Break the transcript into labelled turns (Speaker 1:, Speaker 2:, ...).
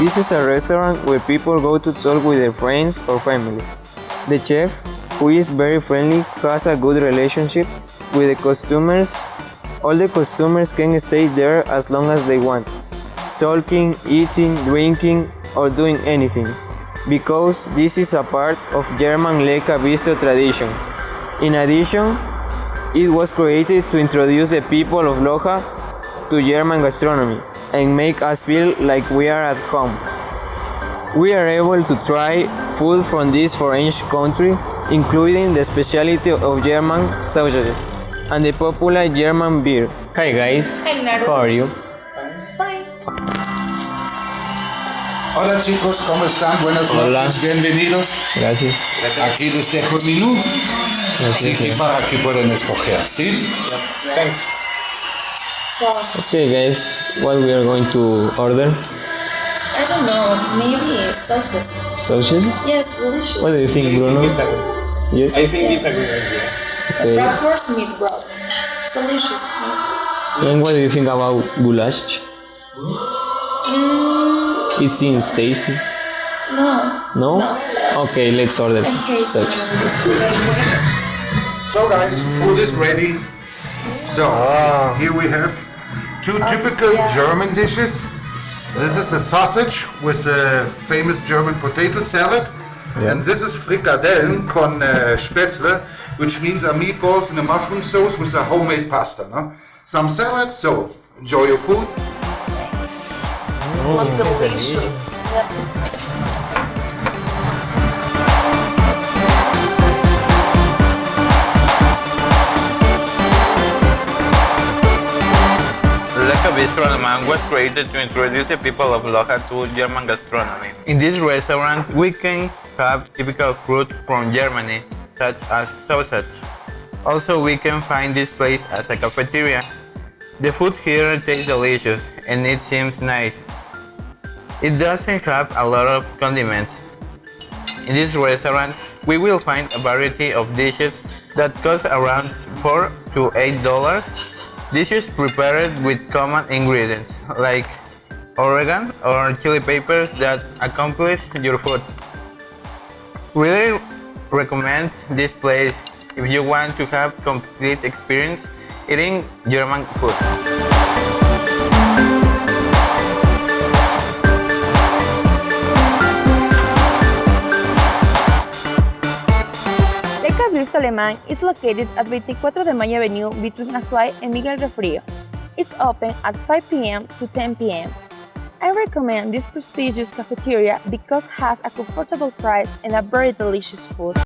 Speaker 1: This is a restaurant where people go to talk with their friends or family. The chef, who is very friendly, has a good relationship with the customers. All the customers can stay there as long as they want, talking, eating, drinking, or doing anything, because this is a part of German Leca Bistro tradition. In addition, it was created to introduce the people of Loja to German gastronomy and make us feel like we are at home. We are able to try food from this foreign country, including the specialty of German sausages and the popular German beer. Hi guys,
Speaker 2: Hi,
Speaker 1: how are you?
Speaker 2: Fine.
Speaker 3: Hola chicos, ¿cómo están? Buenas
Speaker 1: Hola.
Speaker 3: noches, bienvenidos.
Speaker 1: Gracias.
Speaker 3: Aquí les dejo el menú, así que para que puedan escoger, ¿sí?
Speaker 2: So,
Speaker 1: Okay guys, what we are going to order?
Speaker 2: I don't know, maybe sauces.
Speaker 1: Sausages?
Speaker 2: Yes, delicious.
Speaker 1: What do you think, Bruno? Yes.
Speaker 4: I think it's a good idea.
Speaker 1: Okay.
Speaker 2: Bratwurst meat broth. Delicious.
Speaker 1: And what do you think about goulash? Mm. It seems tasty.
Speaker 2: No.
Speaker 1: No?
Speaker 2: No.
Speaker 1: Okay, let's order
Speaker 2: I
Speaker 1: sausages.
Speaker 3: So guys, food is ready. So, ah. here we have two typical German dishes. This is a sausage with a famous German potato salad. And this is frikadellen con uh, spätzle, which means are meatballs in a mushroom sauce with a homemade pasta. No? Some salad, so enjoy your food.
Speaker 2: Looks delicious.
Speaker 5: Leca Bistro Alemán was created to introduce the people of Loja to German gastronomy. In this restaurant, we can have typical food from Germany, such as sausage. Also, we can find this place as a cafeteria. The food here tastes delicious and it seems nice. It doesn't have a lot of condiments. In this restaurant, we will find a variety of dishes that cost around 4 to 8 dollars. Dishes prepared with common ingredients like oregano or chili peppers that accomplish your food. Really recommend this place if you want to have complete experience eating German food.
Speaker 6: Bistro Alemán is located at 24 de Mayo Avenue between Azuay and Miguel Riofrío. It's open at 5 p.m. to 10 p.m. I recommend this prestigious cafeteria because it has a comfortable price and a very delicious food.